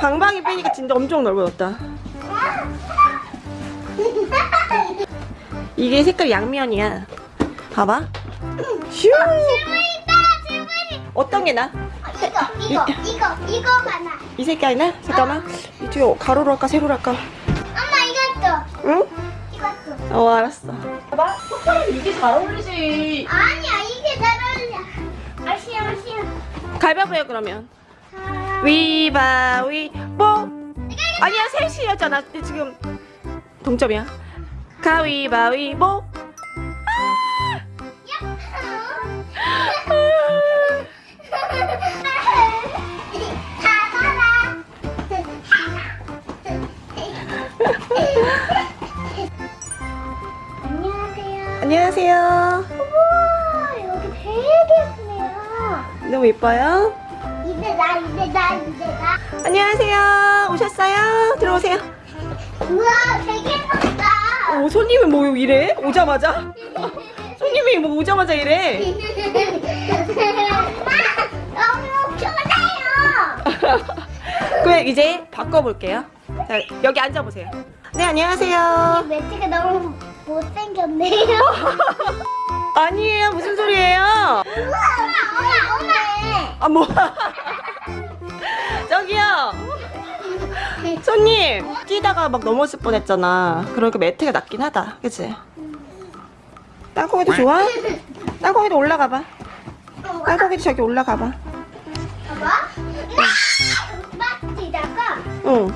방방이 빼니까 진짜 엄청 넓어졌다. 이게 색깔 양면이야. 봐봐. 슈. 어떤 게 나? 이거 이거 이거 이거가 나. 이 색깔이 나? 잠깐만. 이쪽에 가로로 할까 세로로 할까? 엄마 이것도 응? 이것도. 어 알았어. 봐봐. 이게 잘 어울리지. 아니야 가위바위보요 그러면. 위바위보. 아니야 셋이었잖아. 지금 동점이야. 가위바위보. 안녕하세요. 안녕하세요. 너무 예뻐요. 이제 나 이제 나 이제 나. 안녕하세요. 오셨어요? 들어오세요. 우와 되게 예쁘다. 오, 손님은 뭐 이래? 오자마자? 손님이 뭐 오자마자 이래? 너무 좋아요. 그럼 이제 바꿔볼게요. 자, 여기 앉아보세요. 네, 안녕하세요. 매트가 너무 못생겼네요. 아니에요. 무슨 소리예요? 아, 뭐. 저기요. 손님, 뛰다가 막 넘어질 뻔했잖아. 그러니까 매트가 낫긴 하다. 그치? 땅콩이도 좋아? 땅콩이도 올라가봐. 땅콩이도 저기 올라가봐. 봐봐. 막 뛰다가 응.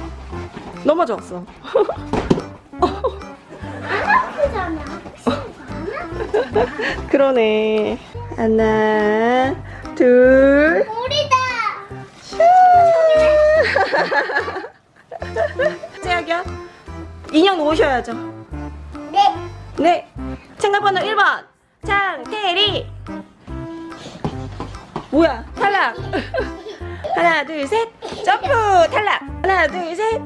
넘어졌어. 그러네. 하나, 둘, 우리다. 제약이요. 인형 놓으셔야죠. 네. 네. 참가번호 1번. 장태리. 뭐야? 탈락. 하나, 둘, 셋. 점프. 탈락. 하나, 둘, 셋.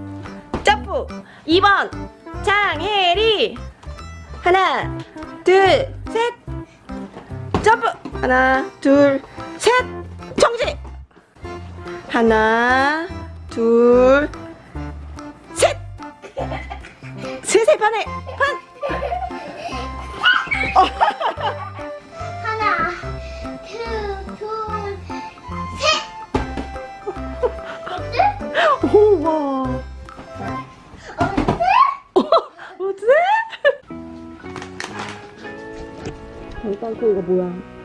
점프. 2번. 장혜리. 하나, 둘, 셋. 점프. 하나, 둘, 셋. 정지. 하나, 둘, 셋. 셋의 반에 반. 하나, 둘, 둘, 셋. 어때? 오, 와. 어때? 어때? 장땅콩이가 뭐야?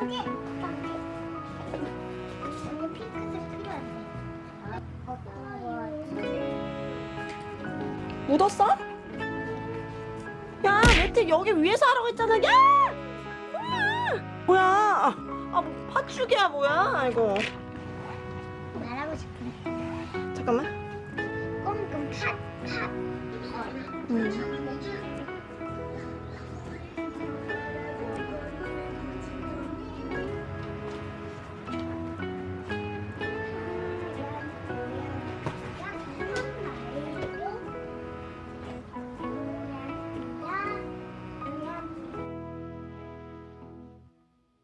핑크색. 어떤 거 묻었어? 야, 매트 여기 위에서 하라고 했잖아. 야! 뭐야? 뭐야? 아, 뭐 팥죽이야 뭐야? 이거. 말하고 싶은데. 잠깐만. 꼼꼼 팥, 팥. 음.